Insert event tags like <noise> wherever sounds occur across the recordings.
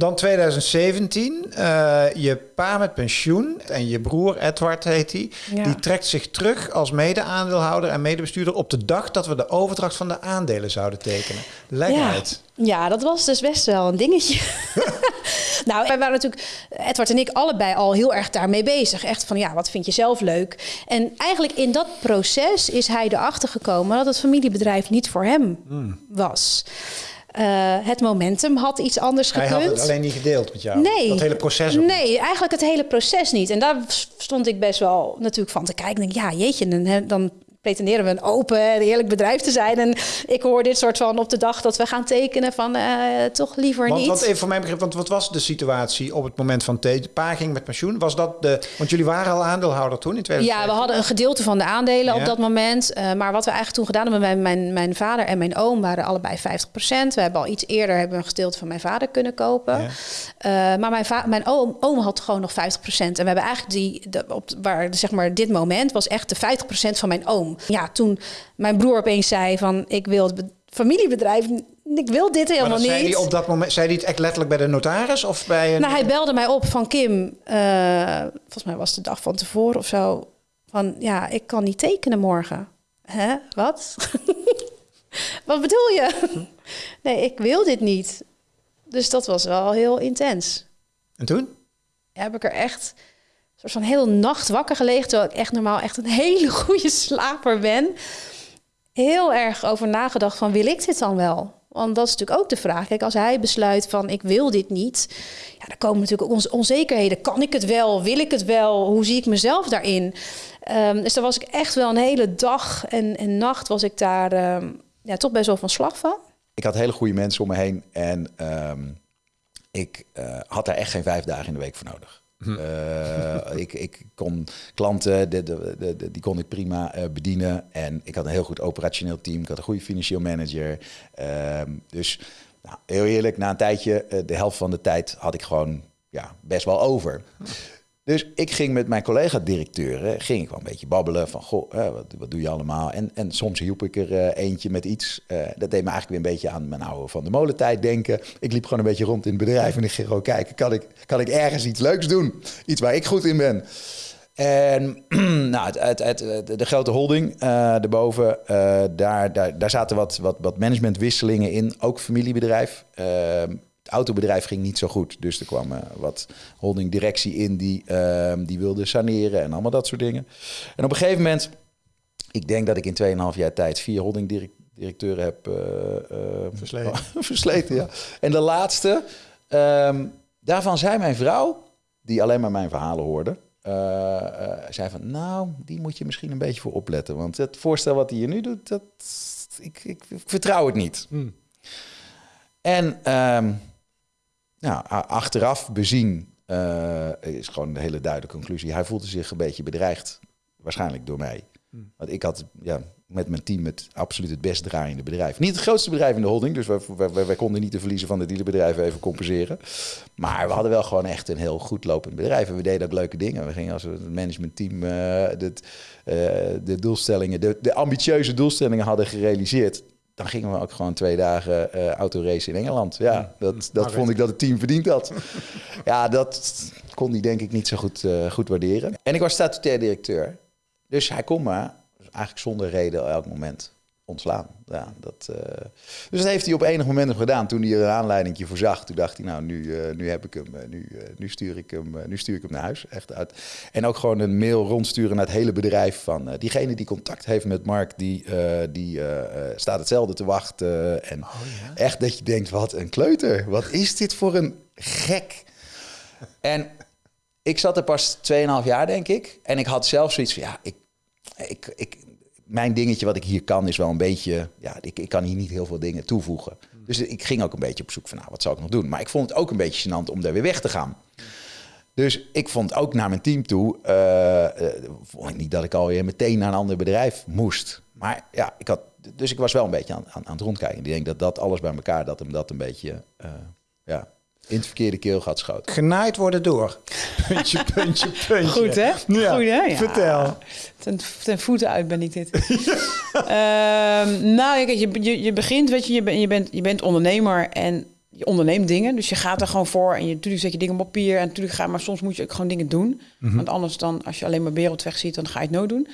Dan 2017, eh, je pa met pensioen en je broer Edward heet hij, Ja. die trekt zich terug als mede-aandeelhouder en medebestuurder op de dag dat we de overdracht van de aandelen zouden tekenen. Leg Ja. uit. Ja, dat was dus best wel een dingetje. <laughs> nou, wij waren natuurlijk, Edward en ik, allebei al heel erg daarmee bezig. Echt van, ja, wat vind je zelf leuk? En eigenlijk in dat proces is hij erachter gekomen dat het familiebedrijf niet voor hem was. Eh, het momentum had iets anders Hij gekund. had het alleen niet gedeeld met jou. Nee. Dat hele proces ook niet. Nee, eigenlijk het hele proces niet. En daar stond ik best wel natuurlijk van te kijken. Ik denk, ja, jeetje, dan, dan pretenderen we een open en eerlijk bedrijf te zijn. En ik hoor dit soort van op de dag dat we gaan tekenen van eh, toch liever Want, niet. want even voor mijn begrip, want wat was de situatie op het moment van te- pa ging met pensioen? Was dat de, want jullie waren al aandeelhouder toen in 2017? Ja, we hadden een gedeelte van de aandelen Ja. op dat moment. Eh, maar wat we eigenlijk toen gedaan hebben, mijn, mijn, mijn vader en mijn oom waren allebei 50%. We hebben al iets eerder hebben een gedeelte van mijn vader kunnen kopen. Ja. Eh, maar mijn, mijn oom, oom had gewoon nog 50%. En we hebben eigenlijk die, de, op, waar zeg maar dit moment was echt de 50% van mijn oom. Ja, toen mijn broer opeens zei van ik wil het be- familiebedrijf, ik wil dit helemaal dat zei niet. hij op dat moment, zei hij het echt letterlijk bij de notaris of bij een... Nou, hij belde mij op van Kim. eh, volgens mij was het de dag van tevoren of zo. Van ja, ik kan niet tekenen morgen. Hè? Wat? <laughs> Wat bedoel je? <laughs> nee, ik wil dit niet. Dus dat was wel heel intens. En toen? Heb ik er echt soort van heel nacht wakker gelegen, terwijl ik echt normaal echt een hele <laughs> goede slaper ben. Heel erg over nagedacht van wil ik dit dan wel? Want dat is natuurlijk ook de vraag. Kijk, als hij besluit van ik wil dit niet, ja, dan komen natuurlijk ook onze onzekerheden. Kan ik het wel? Wil ik het wel? Hoe zie ik mezelf daarin? Ehm, dus daar was ik echt wel een hele dag en, en nacht was ik daar ehm, ja, toch best wel van slag van. Ik had hele goede mensen om me heen en ehm, ik eh, had daar echt geen vijf dagen in de week voor nodig. Eh, ik, ik kon klanten, de, de, de, die kon ik prima eh, bedienen. En ik had een heel goed operationeel team. Ik had een goede financieel manager. Ehm, dus nou, heel eerlijk, na een tijdje, eh, de helft van de tijd had ik gewoon ja, best wel over. Dus ik ging met mijn collega-directeuren ging ik wel een beetje babbelen van, goh, wat, wat doe je allemaal? En, en soms hielp ik er eh, eentje met iets. Eh, dat deed me eigenlijk weer een beetje aan mijn oude van de molentijd denken. Ik liep gewoon een beetje rond in het bedrijf en ik ging gewoon kijken, kan ik, kan ik ergens iets leuks doen? Iets waar ik goed in ben. En <clears throat> nou, het, het, de grote holding eh daarboven, daar, daar, daar zaten wat, wat, wat managementwisselingen in. Ook familiebedrijf. Autobedrijf ging niet zo goed. Dus er kwam eh, wat holdingdirectie in die, eh, die wilde saneren en allemaal dat soort dingen. En op een gegeven moment, ik denk dat ik in 2,5 jaar tijd vier holdingdirecteuren heb eh, eh, Versleten. <laughs> versleten. Ja. En de laatste, ehm, daarvan zei mijn vrouw, die alleen maar mijn verhalen hoorde, zei van, nou, die moet je misschien een beetje voor opletten. Want het voorstel wat hij hier nu doet, dat, ik, ik, ik vertrouw het niet. En ehm, nou, achteraf bezien eh, is gewoon de hele duidelijke conclusie. Hij voelde zich een beetje bedreigd, waarschijnlijk door mij. Want ik had ja, met mijn team het absoluut het best draaiende bedrijf. Niet het grootste bedrijf in de holding, dus wij, wij, konden niet de verliezen van de dealerbedrijven even compenseren. Maar we hadden wel gewoon echt een heel goed lopend bedrijf. En we deden ook leuke dingen. We gingen als het managementteam dit, eh, de doelstellingen, de, de ambitieuze doelstellingen hadden gerealiseerd. Dan gingen we ook gewoon twee dagen eh autoracen in Engeland. Ja, dat, dat vond ik dat het team verdiend had. <laughs> Ja, dat kon hij denk ik niet zo goed, eh, goed waarderen. En ik was statutair directeur. Dus hij kon me eigenlijk zonder reden elk moment ontslaan. Ja, dat, eh, dus dat heeft hij op enig moment gedaan. Toen hij er een aanleiding voor zag, toen dacht hij, nou, nu, eh, nu heb ik hem, eh, nu, nu, stuur ik hem, nu stuur ik hem naar huis. Echt uit. En ook gewoon een mail rondsturen naar het hele bedrijf van diegene die contact heeft met Mark, die, die staat hetzelfde te wachten. En echt dat je denkt, wat een kleuter. Wat is dit voor een gek? En ik zat er pas 2,5 jaar, denk ik. En ik had zelf zoiets van, ja, ik, ik, ik, mijn dingetje wat ik hier kan is wel een beetje... Ja, ik, ik kan hier niet heel veel dingen toevoegen. Dus ik ging ook een beetje op zoek van, nou, wat zou ik nog doen? Maar ik vond het ook een beetje gênant om daar weer weg te gaan. Dus ik vond ook naar mijn team toe... vond ik niet dat ik alweer meteen naar een ander bedrijf moest. Maar ja, ik had... Dus ik was wel een beetje aan, aan, aan het rondkijken. Ik denk dat dat alles bij elkaar, dat hem dat een beetje... eh, ja, in het verkeerde keelgat schoot. Genaaid worden door. Puntje, puntje, puntje. Goed, hè? Ja. Goed, hè? Ja. Vertel. Ten, ten voeten uit ben ik dit. <laughs> Ehm, nou, kijk, je, je, je begint, weet je, je, ben- je, bent, je bent ondernemer en je onderneemt dingen. Dus je gaat er gewoon voor en je, natuurlijk zet je dingen op papier. En natuurlijk ga maar soms moet je ook gewoon dingen doen. Want anders dan, als je alleen maar wereldweg ziet, dan ga je het nooit doen.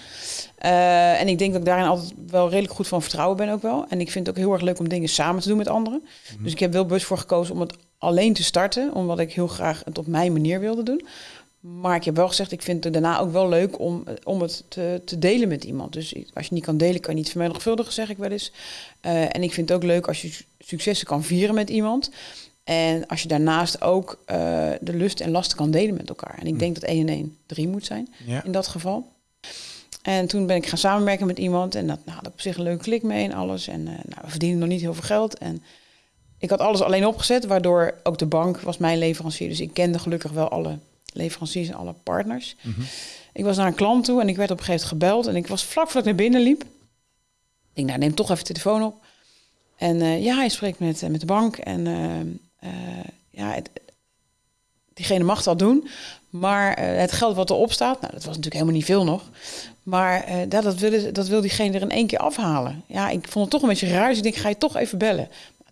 Eh, en ik denk dat ik daarin altijd wel redelijk goed van vertrouwen ben ook wel. En ik vind het ook heel erg leuk om dingen samen te doen met anderen. Dus ik heb wel bewust voor gekozen om het alleen te starten. Omdat ik heel graag het op mijn manier wilde doen. Maar ik heb wel gezegd, ik vind het daarna ook wel leuk om, om het te, te delen met iemand. Dus als je niet kan delen, kan je niet vermenigvuldigen, zeg ik wel eens. Uh, en ik vind het ook leuk als je successen kan vieren met iemand. En als je daarnaast ook uh, de lust en lasten kan delen met elkaar. En ik denk dat 1 en 1 3 moet zijn Ja. in dat geval. En toen ben ik gaan samenwerken met iemand. En dat nou, had ik op zich een leuke klik mee en alles. En uh, nou, we verdienen nog niet heel veel geld. En ik had alles alleen opgezet, waardoor ook de bank was mijn leverancier. Dus ik kende gelukkig wel alle leveranciers en alle partners. Mhm. Ik was naar een klant toe en ik werd op een gegeven moment gebeld. En ik was vlak voordat ik naar binnen liep. Ik denk, nou, neem toch even de telefoon op. En uh, ja, hij spreekt met, uh, met de bank. En uh, ja, het, diegene mag dat doen. Maar het geld wat erop staat, nou, dat was natuurlijk helemaal niet veel nog. Maar dat, dat, wil, dat wil diegene er in één keer afhalen. Ja, ik vond het toch een beetje raar. Dus ik denk, ga je toch even bellen.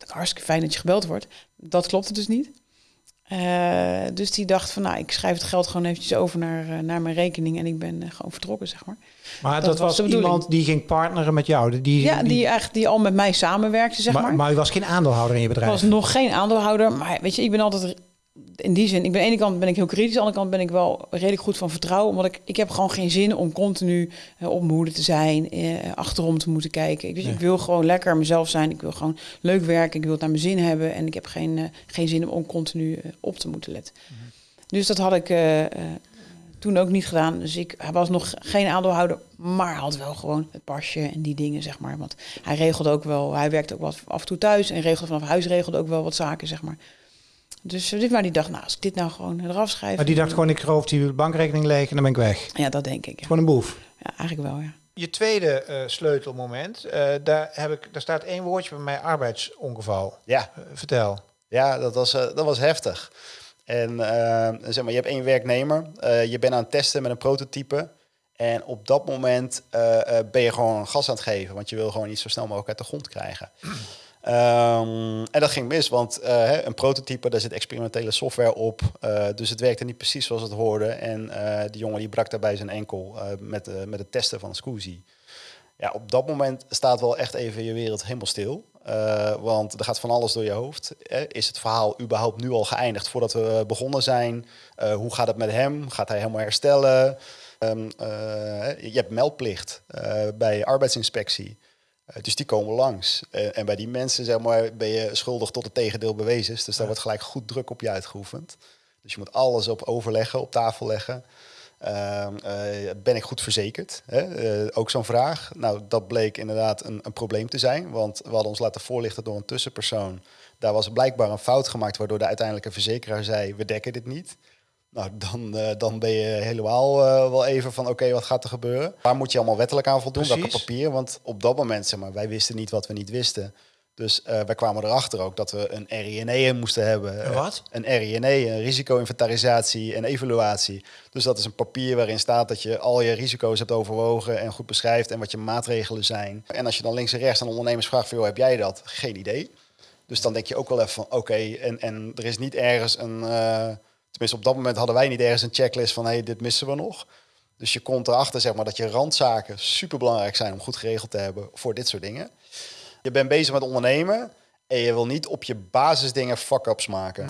Hartstikke fijn dat je gebeld wordt. Dat klopte dus niet. Uh, dus die dacht van, nou, ik schrijf het geld gewoon eventjes over naar, uh, naar mijn rekening en ik ben uh, gewoon vertrokken, zeg maar. Maar dat, dat was, was iemand die ging partneren met jou? Die, ja, die, die, eigenlijk die al met mij samenwerkte, zeg maar. Maar, maar u was geen aandeelhouder in je bedrijf? Ik was nog geen aandeelhouder, maar weet je, ik ben altijd in die zin, ik ben aan de ene kant ben ik heel kritisch, aan de andere kant ben ik wel redelijk goed van vertrouwen, omdat ik, ik heb gewoon geen zin om continu uh, op mijn hoede te zijn, uh, achterom te moeten kijken. Ik, dus, Nee. ik wil gewoon lekker mezelf zijn, ik wil gewoon leuk werken, ik wil het naar mijn zin hebben en ik heb geen, uh, geen zin om continu op te moeten letten. Mhm. Dus dat had ik toen ook niet gedaan. Dus ik hij was nog geen aandeelhouder, maar had wel gewoon het pasje en die dingen, zeg maar. Want hij regelde ook wel, hij werkte ook wat af en toe thuis en regelde vanaf huis regelde ook wel wat zaken, zeg maar. Dus dit maar die dacht, nou, als ik dit nou gewoon eraf schrijf. Maar die dacht gewoon, ik roof die bankrekening leeg en dan ben ik weg. Ja, dat denk ik. Ja. Gewoon een boef. Ja, eigenlijk wel, ja. Je tweede uh, sleutelmoment, uh, daar, heb ik, daar staat één woordje bij mij, arbeidsongeval. Ja. Uh, vertel. Ja, dat was, dat was heftig. En zeg maar, je hebt één werknemer, je bent aan het testen met een prototype. En op dat moment ben je gewoon gas aan het geven, want je wil gewoon iets zo snel mogelijk uit de grond krijgen. Um, en dat ging mis, want uh, een prototype, daar zit experimentele software op. Uh, dus het werkte niet precies zoals het hoorde. En uh, die jongen die brak daarbij zijn enkel met, met het testen van Scoozy. Ja, op dat moment staat wel echt even je wereld helemaal stil. want er gaat van alles door je hoofd. Is het verhaal überhaupt nu al geëindigd voordat we begonnen zijn? hoe gaat het met hem? Gaat hij helemaal herstellen? Um, je hebt meldplicht bij arbeidsinspectie. Uh, dus die komen langs. Uh, en bij die mensen zeg maar, ben je schuldig tot het tegendeel bewezen. Dus daar ja. wordt gelijk goed druk op je uitgeoefend. Dus je moet alles op overleggen, op tafel leggen. Uh, ben ik goed verzekerd? Hè? ook zo'n vraag. Nou, dat bleek inderdaad een, een, probleem te zijn. Want we hadden ons laten voorlichten door een tussenpersoon. Daar was blijkbaar een fout gemaakt... waardoor de uiteindelijke verzekeraar zei... we dekken dit niet. Nou, dan, uh, dan ben je helemaal uh, wel even van, oké, okay, wat gaat er gebeuren? Waar moet je allemaal wettelijk aan voldoen? Precies. Welke papier? Want op dat moment, zeg maar, wij wisten niet wat we niet wisten. Dus uh, wij kwamen erachter ook dat we een RINE moesten hebben. Een wat? Een RINE, een risico-inventarisatie en evaluatie. Dus dat is een papier waarin staat dat je al je risico's hebt overwogen en goed beschrijft en wat je maatregelen zijn. En als je dan links en rechts aan ondernemers vraagt, van, joh, heb jij dat? Geen idee. Dus dan denk je ook wel even van, oké, okay, en, en er is niet ergens een... Tenminste, op dat moment hadden wij niet ergens een checklist van... hé, hey, dit missen we nog. Dus je komt erachter zeg maar, dat je randzaken super belangrijk zijn... om goed geregeld te hebben voor dit soort dingen. Je bent bezig met ondernemen... en je wil niet op je basisdingen fuck-ups maken.